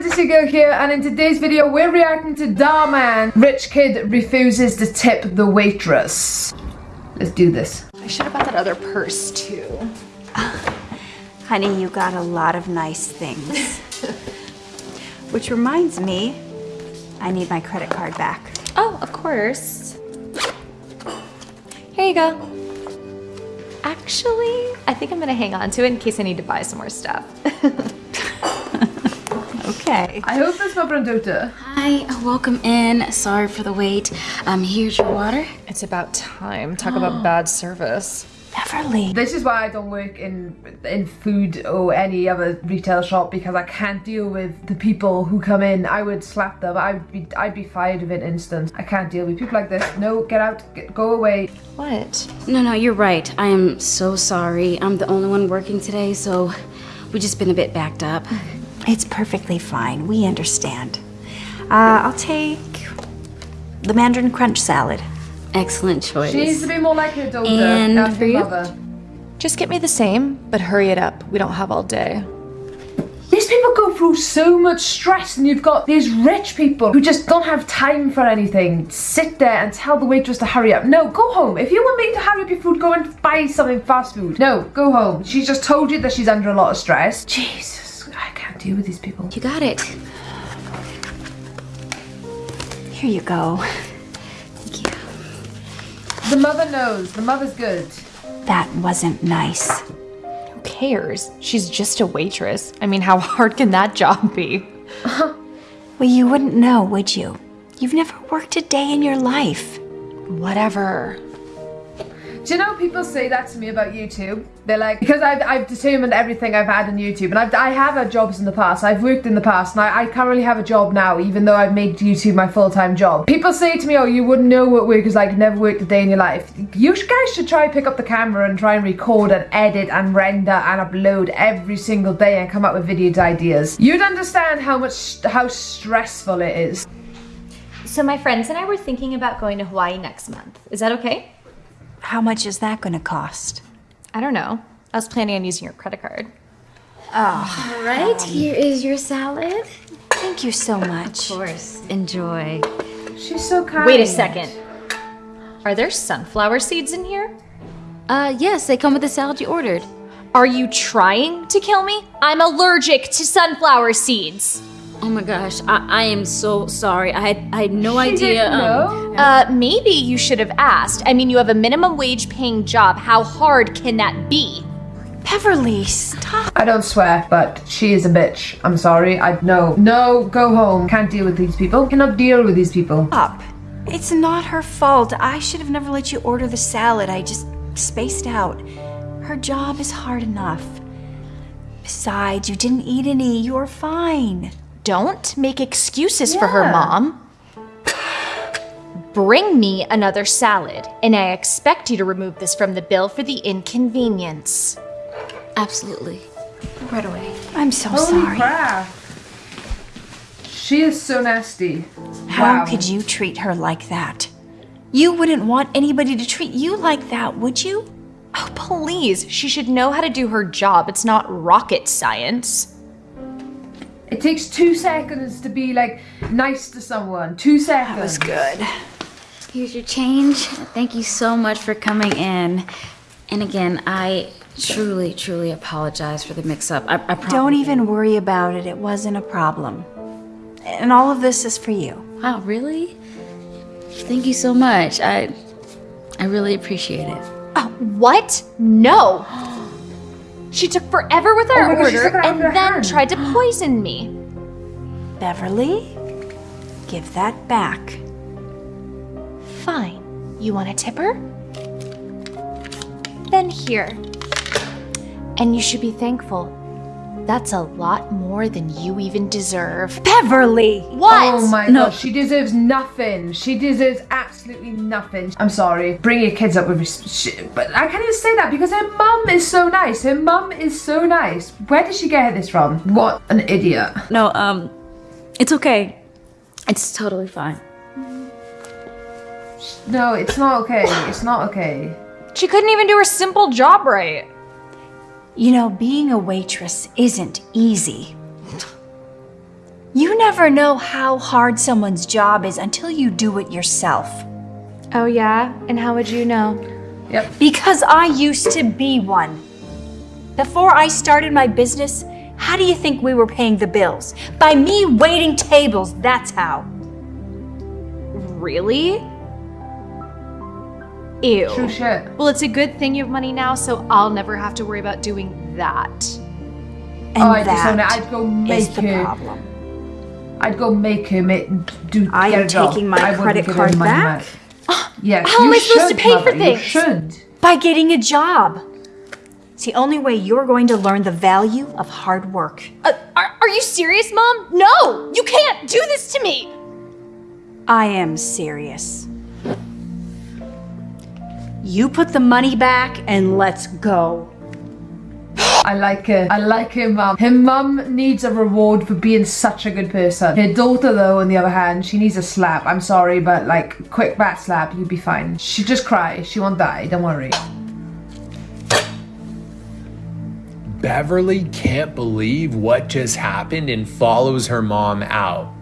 Fantasy Girl here and in today's video we're reacting to Dhar Mann. Rich kid refuses to tip the waitress. Let's do this. I should have bought that other purse too. Honey, you got a lot of nice things. Which reminds me, I need my credit card back. Oh, of course. Here you go. Actually, I think I'm gonna hang on to it in case I need to buy some more stuff. Okay. I hope that's not Brandota. Hi, welcome in. Sorry for the wait. Um, here's your water. it's about time. Talk about bad service. Beverly. This is why I don't work in in food or any other retail shop because I can't deal with the people who come in. I would slap them. I'd be I'd be fired of an instant. I can't deal with people like this. No, get out. Get, go away. What? No, no, you're right. I am so sorry. I'm the only one working today, so we've just been a bit backed up. It's perfectly fine. We understand. Uh, I'll take the mandarin crunch salad. Excellent choice. She needs to be more like her daughter. And That's for her you? mother. Just get me the same, but hurry it up. We don't have all day. These people go through so much stress, and you've got these rich people who just don't have time for anything. Sit there and tell the waitress to hurry up. No, go home. If you want me to hurry up your food, go and buy something fast food. No, go home. She's just told you that she's under a lot of stress. Jesus, I can't deal with these people. You got it. Here you go. Thank you. The mother knows. The mother's good. That wasn't nice. Who cares? She's just a waitress. I mean, how hard can that job be? Well, you wouldn't know, would you? You've never worked a day in your life. Whatever. Do you know people say that to me about YouTube? They're like, because I've, I've determined everything I've had on YouTube, and I've, I have had jobs in the past, I've worked in the past, and I, I currently have a job now, even though I've made YouTube my full-time job. People say to me, oh, you wouldn't know what work is like, never worked a day in your life. You guys should try pick up the camera and try and record and edit and render and upload every single day and come up with video ideas. You'd understand how much, how stressful it is. So my friends and I were thinking about going to Hawaii next month. Is that okay? How much is that going to cost? I don't know. I was planning on using your credit card. Oh. All right, here is your salad. Thank you so much. Of course. Enjoy. She's so kind. Wait a second. Are there sunflower seeds in here? Uh, yes, they come with the salad you ordered. Are you trying to kill me? I'm allergic to sunflower seeds. Oh my gosh, I, I am so sorry. I had, I had no She idea. didn't um. Uh, maybe you should have asked. I mean, you have a minimum wage paying job. How hard can that be? Beverly, stop. I don't swear, but she is a bitch. I'm sorry. I no, no, go home. Can't deal with these people. Cannot deal with these people. Stop. It's not her fault. I should have never let you order the salad. I just spaced out. Her job is hard enough. Besides, you didn't eat any. You're fine. Don't make excuses for her, Mom. Bring me another salad, and I expect you to remove this from the bill for the inconvenience. absolutely. Right away. I'm so Holy sorry. crap. She is so nasty. How Wow. could you treat her like that? You wouldn't want anybody to treat you like that, would you? Oh, please. She should know how to do her job. It's not rocket science. It takes two seconds to be like nice to someone. Two seconds. That was good. Here's your change. Thank you so much for coming in. And again, I truly, truly apologize for the mix-up. I, I promise. Don't even worry about it. It wasn't a problem. And all of this is for you. Wow, really? Thank you so much. I, I really appreciate it. Oh, what? No. She took forever with our Oh order and then hand. tried to poison me. Beverly, give that back. Fine. You want a tipper? Then here. And you should be thankful. That's a lot more than you even deserve. Beverly! What? Oh my No. god, she deserves nothing. She deserves absolutely nothing. I'm sorry. Bring your kids up with shit, but I can't even say that because her mum is so nice. Her mum is so nice. Where did she get this from? What an idiot. No, um, it's okay. It's totally fine. No, it's not okay. It's not okay. She couldn't even do her simple job right. You know, being a waitress isn't easy. You never know how hard someone's job is until you do it yourself. Oh, yeah? And how would you know? Yep. Because I used to be one. Before I started my business, how do you think we were paying the bills? By me waiting tables, that's how. Really? Ew. True shit. Well, it's a good thing you have money now, so I'll never have to worry about doing that. And oh, I disown it. that I'd go is make the her. problem. I'd go make her make do. I am a job. taking my I credit card money back? Yes, How am you I supposed to should, pay for mother, You things? should. By getting a job. It's the only way you're going to learn the value of hard work. Uh, are, are you serious, Mom? No! You can't do this to me! I am serious. You put the money back and let's go. I like her. I like her mum. Her mum needs a reward for being such a good person. Her daughter, though, on the other hand, she needs a slap. I'm sorry, but like, quick bat slap, you'd be fine. She just cry. She won't die. Don't worry. Beverly can't believe what just happened and follows her mom out.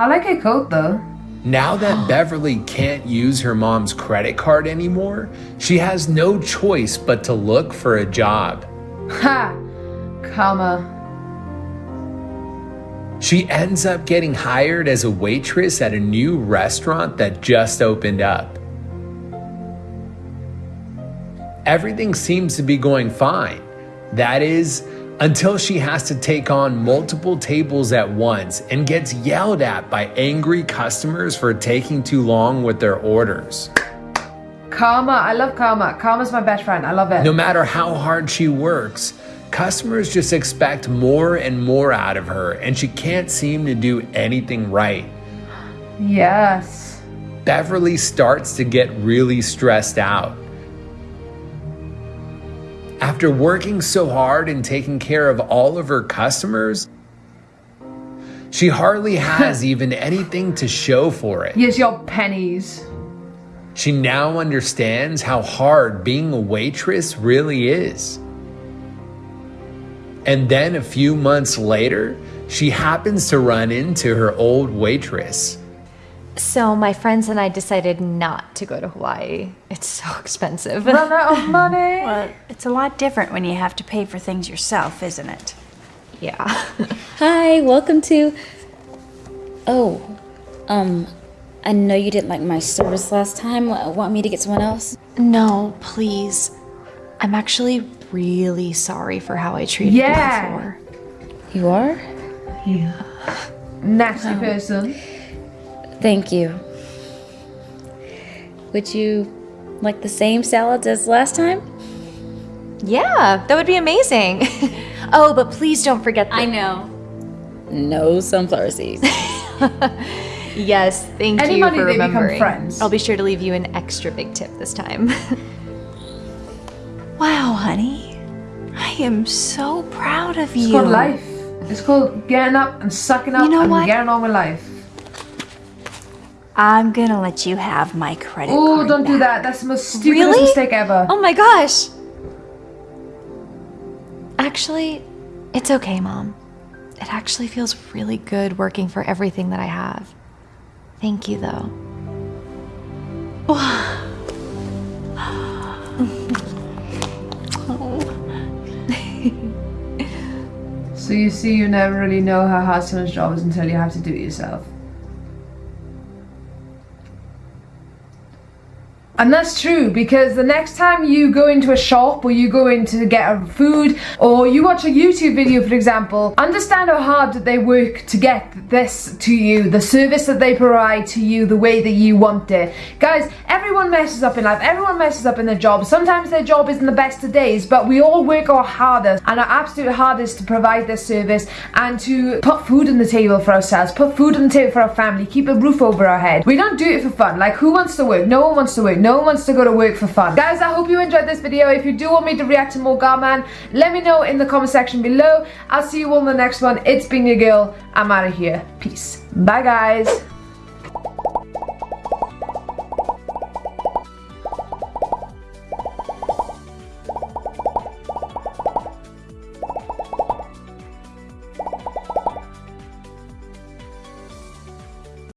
I like her coat, though. Now that Beverly can't use her mom's credit card anymore, she has no choice but to look for a job. Ha! Karma. She ends up getting hired as a waitress at a new restaurant that just opened up. Everything seems to be going fine. That is, until she has to take on multiple tables at once and gets yelled at by angry customers for taking too long with their orders. Karma. I love Karma. Karma's my best friend. I love it. No matter how hard she works, customers just expect more and more out of her, and she can't seem to do anything right. Yes. Beverly starts to get really stressed out. After working so hard and taking care of all of her customers, she hardly has even anything to show for it. Here's your pennies. She now understands how hard being a waitress really is. And then a few months later, she happens to run into her old waitress. So my friends and I decided not to go to Hawaii. It's so expensive. Run out of money. Well, it's a lot different when you have to pay for things yourself, isn't it? yeah. Hi, welcome to. Oh, um, I know you didn't like my service last time. Want me to get someone else? No, please. I'm actually really sorry for how I treated Yeah. you before. You are? Yeah. Nasty person. Thank you. Would you like the same salads as last time? Yeah, that would be amazing. oh, but please don't forget the- I know. No sunflower seeds. Yes, thank Any you money, for they become remembering. friends. I'll be sure to leave you an extra big tip this time. Wow, honey. I am so proud of you. It's called life. It's called getting up and sucking up You know and what? getting on with life. I'm gonna let you have my credit Oh, card. Oh, don't do that. That's the most stupidest Really? mistake ever. oh my gosh! Actually, it's okay, Mom. It actually feels really good working for everything that I have. Thank you, though. So you see, you never really know how hard someone's job is until you have to do it yourself. And that's true because the next time you go into a shop or you go in to get a food or you watch a YouTube video, for example, understand how hard that they work to get this to you, the service that they provide to you the way that you want it. Guys, everyone messes up in life, everyone messes up in their job. Sometimes their job isn't the best of days, but we all work our hardest and our absolute hardest to provide this service and to put food on the table for ourselves, put food on the table for our family, keep a roof over our head. We don't do it for fun. Like, who wants to work? No one wants to work. No one wants to go to work for fun. Guys, I hope you enjoyed this video. If you do want me to react to more Dhar Mann, let me know in the comment section below. I'll see you all in the next one. It's been your girl. I'm out of here. Peace. Bye, guys.